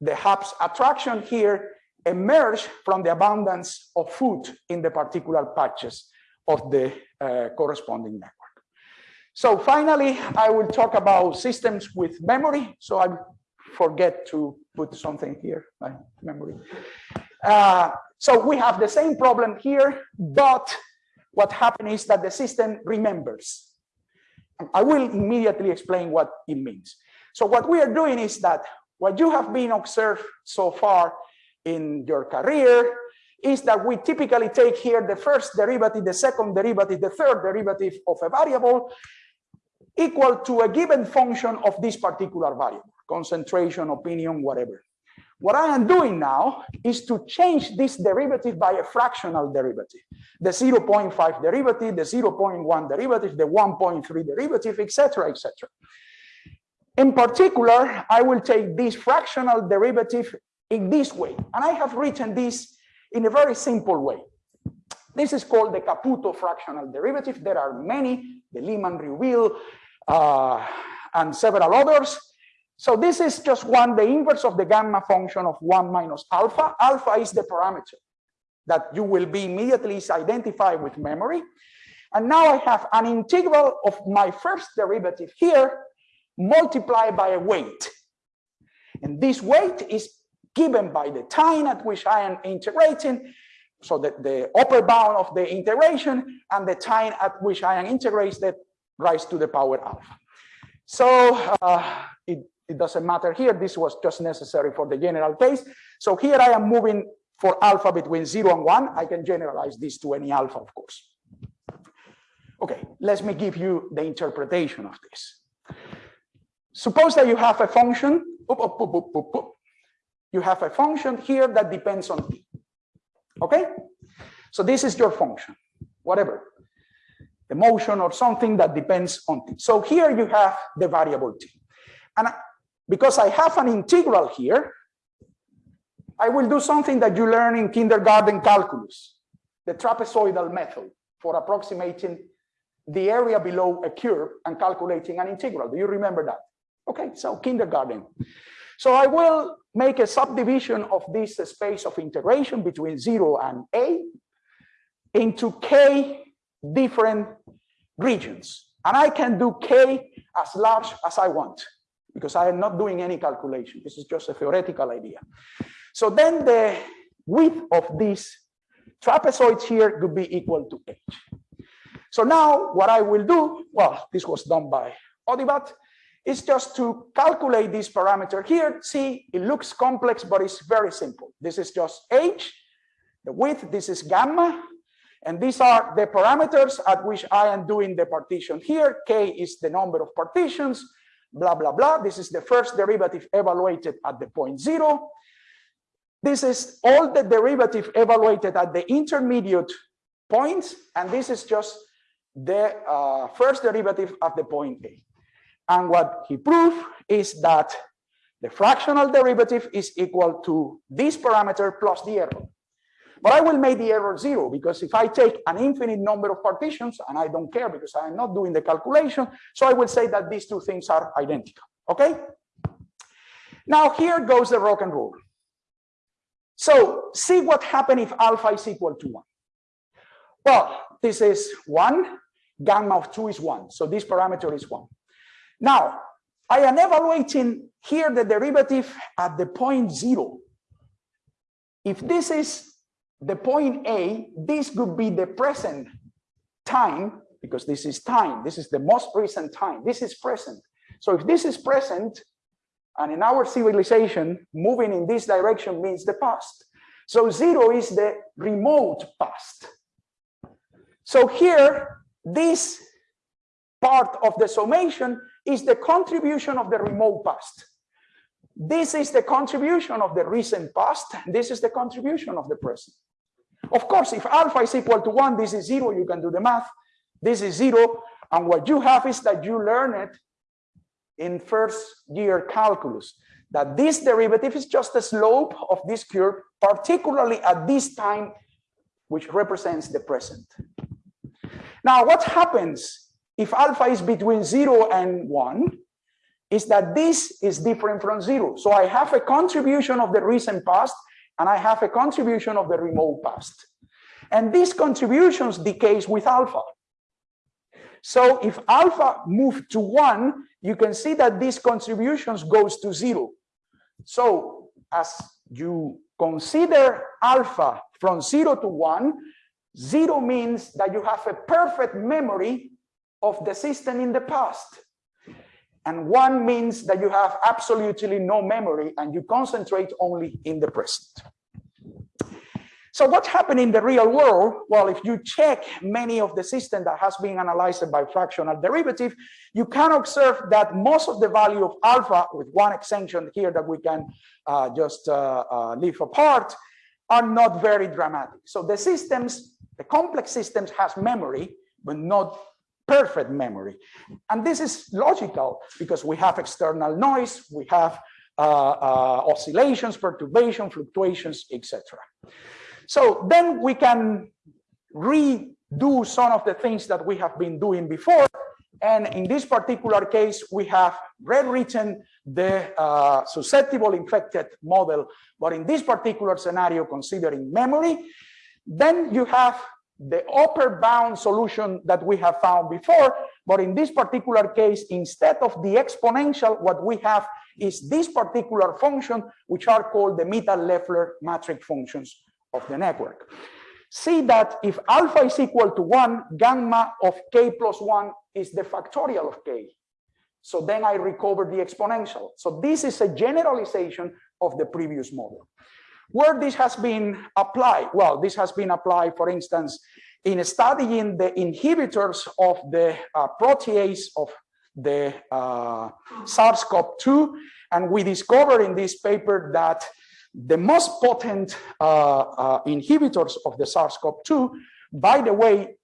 A: the Hubs attraction here emerge from the abundance of food in the particular patches of the uh, corresponding network. So finally, I will talk about systems with memory. So I forget to put something here, my memory. Uh, so we have the same problem here, but what happens is that the system remembers. I will immediately explain what it means. So what we are doing is that what you have been observed so far in your career is that we typically take here the first derivative, the second derivative, the third derivative of a variable equal to a given function of this particular variable, concentration, opinion, whatever. What I am doing now is to change this derivative by a fractional derivative, the 0.5 derivative, the 0.1 derivative, the 1.3 derivative, etc., etc. In particular, I will take this fractional derivative in this way. And I have written this in a very simple way. This is called the Caputo fractional derivative. There are many, the Riemann-Liouville, uh, and several others. So this is just one, the inverse of the gamma function of one minus alpha. Alpha is the parameter that you will be immediately identified with memory. And now I have an integral of my first derivative here multiplied by a weight. And this weight is given by the time at which I am integrating, so that the upper bound of the integration and the time at which I am integrated rise to the power alpha. So uh, it it doesn't matter here. This was just necessary for the general case. So here I am moving for alpha between zero and one. I can generalize this to any alpha, of course. Okay, let me give you the interpretation of this. Suppose that you have a function, you have a function here that depends on t. Okay, so this is your function, whatever, the motion or something that depends on t. So here you have the variable t. And because I have an integral here, I will do something that you learn in kindergarten calculus, the trapezoidal method for approximating the area below a curve and calculating an integral. Do you remember that? Okay, so kindergarten. So I will make a subdivision of this space of integration between zero and a into k different regions. And I can do k as large as I want because I am not doing any calculation. This is just a theoretical idea. So then the width of this trapezoid here could be equal to h. So now what I will do, well, this was done by Odibat, is just to calculate this parameter here. See, it looks complex, but it's very simple. This is just h, the width, this is gamma, and these are the parameters at which I am doing the partition here. K is the number of partitions, blah, blah, blah. This is the first derivative evaluated at the point zero. This is all the derivative evaluated at the intermediate points, and this is just the uh, first derivative at the point A. And what he proved is that the fractional derivative is equal to this parameter plus the error. But I will make the error zero because if I take an infinite number of partitions, and I don't care because I am not doing the calculation, so I will say that these two things are identical, okay? Now here goes the rock and roll. So see what happens if alpha is equal to one. Well, this is one, gamma of two is one, so this parameter is one. Now, I am evaluating here the derivative at the point zero. If this is the point A, this could be the present time, because this is time, this is the most recent time, this is present. So if this is present, and in our civilization, moving in this direction means the past. So zero is the remote past. So here, this part of the summation is the contribution of the remote past. This is the contribution of the recent past. This is the contribution of the present. Of course, if alpha is equal to one, this is zero, you can do the math. This is zero. And what you have is that you learn it in first year calculus, that this derivative is just the slope of this curve, particularly at this time, which represents the present. Now, what happens if alpha is between zero and one is that this is different from zero. So I have a contribution of the recent past and I have a contribution of the remote past. And these contributions decays with alpha. So if alpha moved to one, you can see that these contributions goes to zero. So as you consider alpha from zero to one, zero means that you have a perfect memory of the system in the past. And one means that you have absolutely no memory and you concentrate only in the present. So what's happening in the real world? Well, if you check many of the systems that has been analyzed by fractional derivative, you can observe that most of the value of alpha, with one extension here that we can uh, just uh, uh, leave apart, are not very dramatic. So the systems, the complex systems has memory, but not perfect memory. And this is logical because we have external noise, we have uh, uh, oscillations, perturbation, fluctuations, etc. So then we can redo some of the things that we have been doing before. And in this particular case, we have rewritten the uh, susceptible infected model. But in this particular scenario, considering memory, then you have the upper bound solution that we have found before. But in this particular case, instead of the exponential, what we have is this particular function, which are called the Mittag-Leffler matrix functions of the network. See that if alpha is equal to one, gamma of k plus one is the factorial of k. So then I recover the exponential. So this is a generalization of the previous model. Where this has been applied? Well, this has been applied, for instance, in studying the inhibitors of the uh, protease of the uh, SARS-CoV-2. And we discovered in this paper that the most potent uh, uh inhibitors of the SARS-CoV-2, by the way,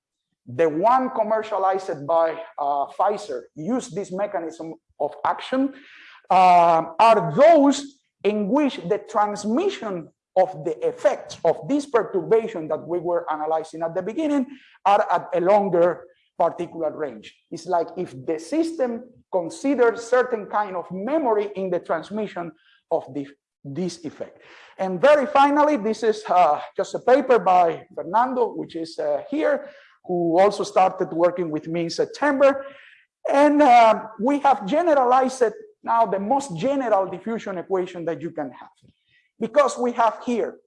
A: the one commercialized by uh, Pfizer use this mechanism of action, uh, are those in which the transmission of the effects of this perturbation that we were analyzing at the beginning are at a longer particular range. It's like if the system considers certain kind of memory in the transmission of the, this effect. And very finally, this is uh, just a paper by Fernando, which is uh, here, who also started working with me in September. And uh, we have generalized it now the most general diffusion equation that you can have. Because we have here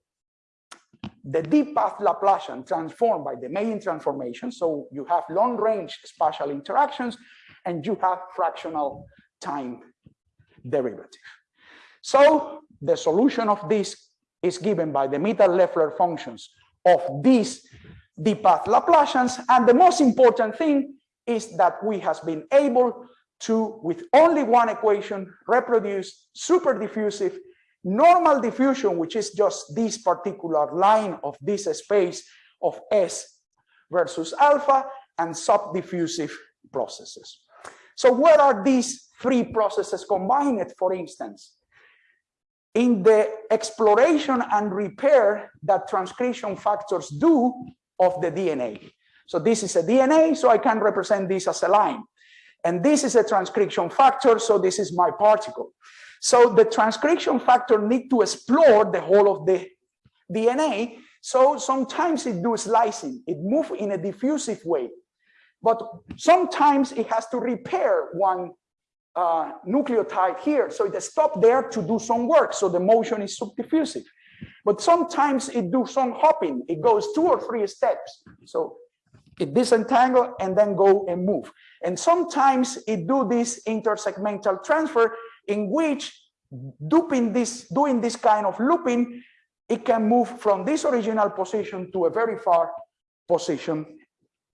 A: the d-path Laplacian transformed by the Mellin transformation. So you have long range spatial interactions and you have fractional time derivative. So the solution of this is given by the Mittag-Leffler functions of these d-path Laplacians. And the most important thing is that we has been able to, with only one equation, reproduce super diffusive normal diffusion, which is just this particular line of this space of S versus alpha, and subdiffusive processes. So where are these three processes combined, for instance? In the exploration and repair that transcription factors do of the DNA. So this is a DNA, so I can represent this as a line. And this is a transcription factor, so this is my particle. So the transcription factor need to explore the whole of the DNA. So sometimes it do slicing, it move in a diffusive way. But sometimes it has to repair one uh, nucleotide here. So it stop there to do some work. So the motion is subdiffusive. But sometimes it do some hopping. It goes two or three steps. So it disentangle and then go and move. And sometimes it do this intersegmental transfer in which doing this, doing this kind of looping, it can move from this original position to a very far position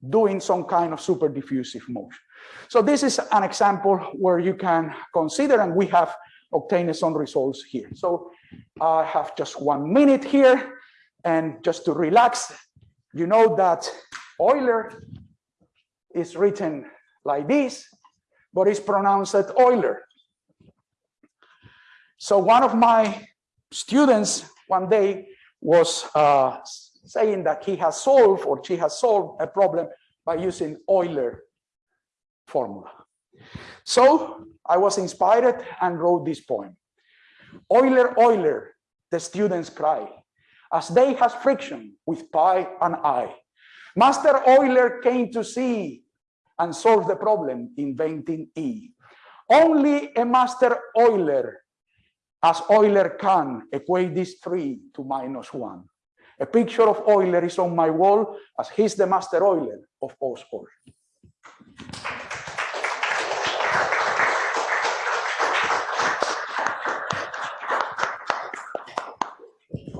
A: doing some kind of super diffusive motion. So this is an example where you can consider, and we have obtained some results here. So I have just one minute here, and just to relax, you know that Euler is written like this, but it's pronounced Euler. So one of my students one day was uh, saying that he has solved or she has solved a problem by using Euler formula. So I was inspired and wrote this poem. Euler, Euler, the students cry, as they has friction with pi and I. Master Euler came to see and solve the problem, inventing E. Only a master Euler as Euler can equate these three to minus one. A picture of Euler is on my wall as he's the master Euler of all.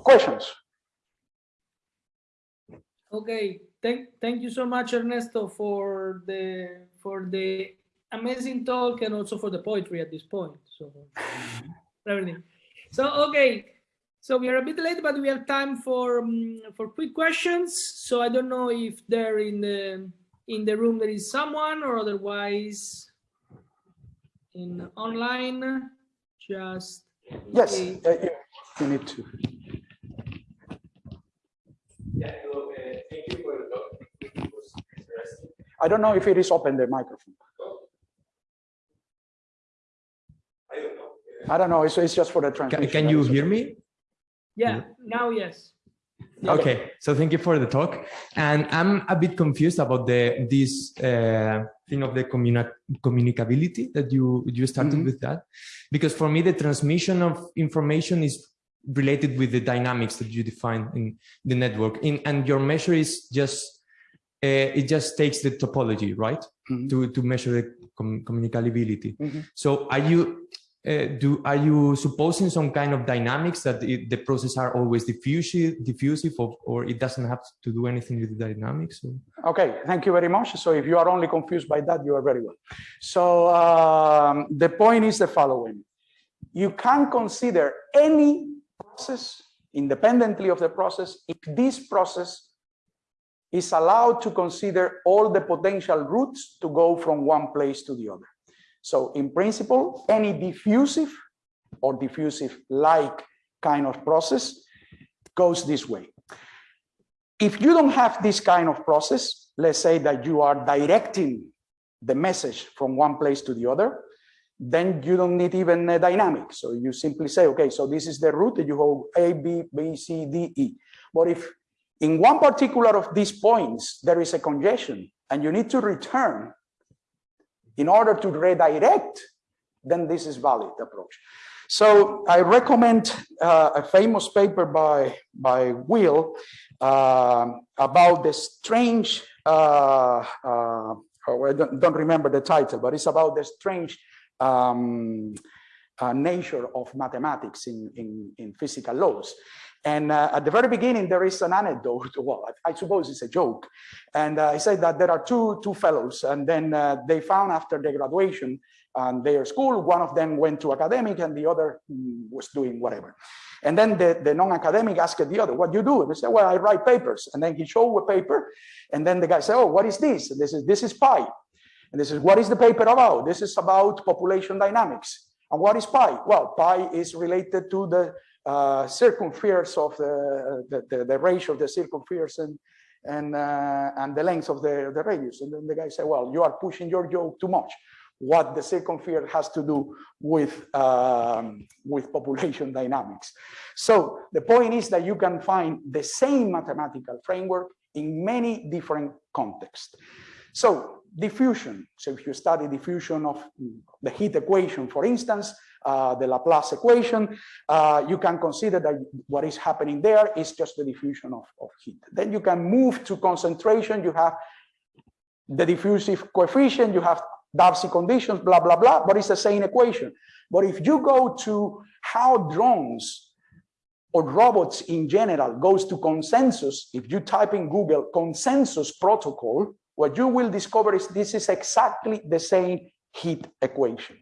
A: Questions?
B: Okay, thank thank you so much, Ernesto, for the for the amazing talk and also for the poetry at this point. So everything. So, okay. So we are a bit late, but we have time for um, for quick questions. So I don't know if there in the in the room there is someone or otherwise in online. Just
A: yes, okay. uh, you need to.
C: Yeah, hello, uh, thank you for the talk. It was interesting.
A: I don't know if it is open the microphone. I don't know. It's, it's just for the transmission.
D: Can, can you hear me?
B: Yeah, now yes.
D: Okay, so thank you for the talk. And I'm a bit confused about the this uh, thing of the communi communicability that you you started mm -hmm. with that, because for me the transmission of information is related with the dynamics that you define in the network. In and your measure is just uh, it just takes the topology, right? Mm -hmm. To to measure the com communicability.
A: Mhm.
D: So are you uh, do are you supposing some kind of dynamics that it, the process are always diffusive, diffusive, or, or it doesn't have to do anything with the dynamics? Or?
A: Okay, thank you very much. So if you are only confused by that, you are very well. So um, the point is the following. You can consider any process independently of the process if this process is allowed to consider all the potential routes to go from one place to the other. So in principle, any diffusive or diffusive-like kind of process goes this way. If you don't have this kind of process, let's say that you are directing the message from one place to the other, then you don't need even a dynamic. So you simply say, okay, so this is the route that you go A, B, B, C, D, E. But if in one particular of these points, there is a congestion and you need to return in order to redirect, then this is valid approach. So I recommend uh, a famous paper by, by Will um, about the strange, uh, uh, oh, I don't, don't remember the title, but it's about the strange um, uh, nature of mathematics in, in, in physical laws. And uh, at the very beginning, there is an anecdote, well, I, I suppose it's a joke. And uh, he said that there are two, two fellows, and then uh, they found after their graduation and their school, one of them went to academic and the other mm, was doing whatever. And then the, the non-academic asked the other, what do you do? And they said, well, I write papers. And then he showed a paper. And then the guy said, oh, what is this? And this is, this is pi. And this is, what is the paper about? This is about population dynamics. And what is pi? Well, pi is related to the uh, circumference of the, the, the, the ratio of the circumference and, and, uh, and the length of the, the radius. And then the guy said, well, you are pushing your joke too much. What the circumference has to do with, um, with population dynamics. So the point is that you can find the same mathematical framework in many different contexts. So diffusion. So if you study diffusion of the heat equation, for instance, uh, the Laplace equation, uh, you can consider that what is happening there is just the diffusion of, of heat. Then you can move to concentration. You have the diffusive coefficient, you have Darcy conditions, blah, blah, blah, but it's the same equation. But if you go to how drones or robots in general goes to consensus, if you type in Google consensus protocol, what you will discover is this is exactly the same heat equation.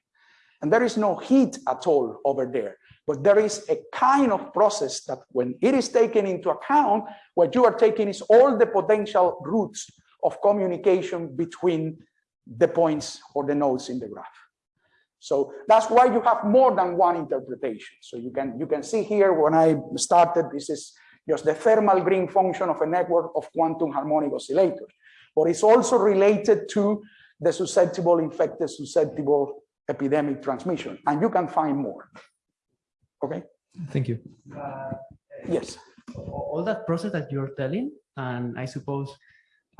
A: And there is no heat at all over there, but there is a kind of process that when it is taken into account, what you are taking is all the potential routes of communication between the points or the nodes in the graph. So that's why you have more than one interpretation. So you can you can see here when I started, this is just the thermal green function of a network of quantum harmonic oscillators. But it's also related to the susceptible infected susceptible epidemic transmission. And you can find more. Okay.
D: Thank you.
E: Uh,
A: Yes.
E: all that process that you're telling, and I suppose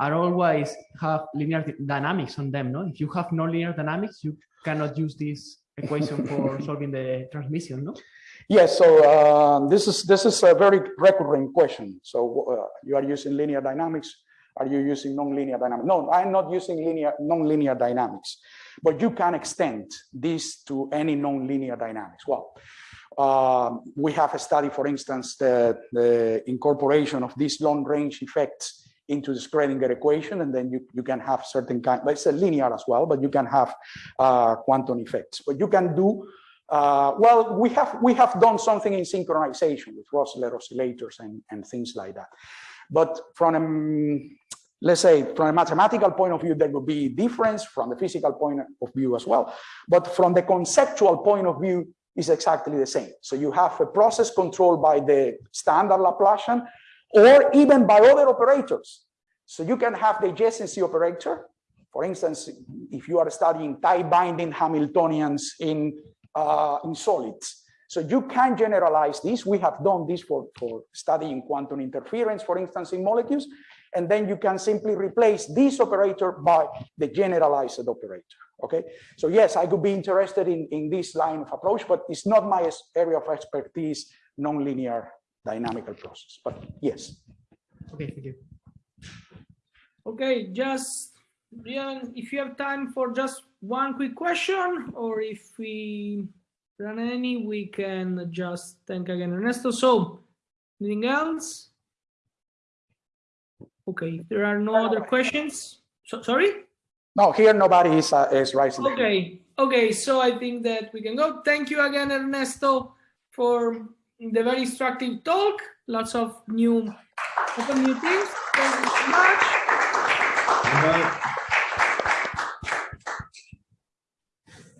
E: are always have linear dynamics on them, no? If you have nonlinear dynamics, you cannot use this equation for solving the transmission, no?
A: Yes, so uh, this is this is a very recurring question. So uh, you are using linear dynamics. Are you using nonlinear dynamics? No, I'm not using linear nonlinear dynamics, but you can extend this to any nonlinear dynamics. Well, um, we have a study, for instance, the, the incorporation of these long range effects into the Schrodinger equation, and then you, you can have certain kind, but it's a linear as well, but you can have uh, quantum effects. But you can do, uh, well, we have we have done something in synchronization with Rössler oscillators and, and things like that. But from, let's say, from a mathematical point of view, there would be difference from the physical point of view as well. But from the conceptual point of view, is exactly the same. So you have a process controlled by the standard Laplacian or even by other operators. So you can have the adjacency operator. For instance, if you are studying tight binding Hamiltonians in, uh, in solids. So you can generalize this. We have done this for, for studying quantum interference, for instance, in molecules. And then you can simply replace this operator by the generalized operator. Okay, so yes, I could be interested in, in this line of approach, but it's not my area of expertise, nonlinear dynamical process. But yes.
E: Okay, thank you.
B: Okay, just yeah, if you have time for just one quick question, or if we run any, we can just thank again Ernesto. So, anything else? Okay, if there are no other questions. So, sorry?
A: No, here nobody is, uh, is hand.
B: Okay, okay, so I think that we can go. Thank you again, Ernesto, for the very instructive talk. Lots of new, lots of new things. Thank you so much.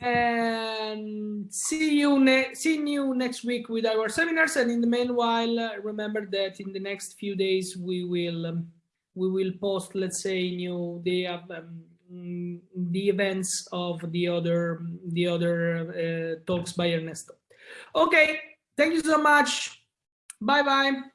B: And see you see you next week with our seminars. And in the meanwhile, uh, remember that in the next few days we will um, we will post, let's say, new the um, mm, the events of the other the other uh, talks by Ernesto. Okay, thank you so much. Bye bye.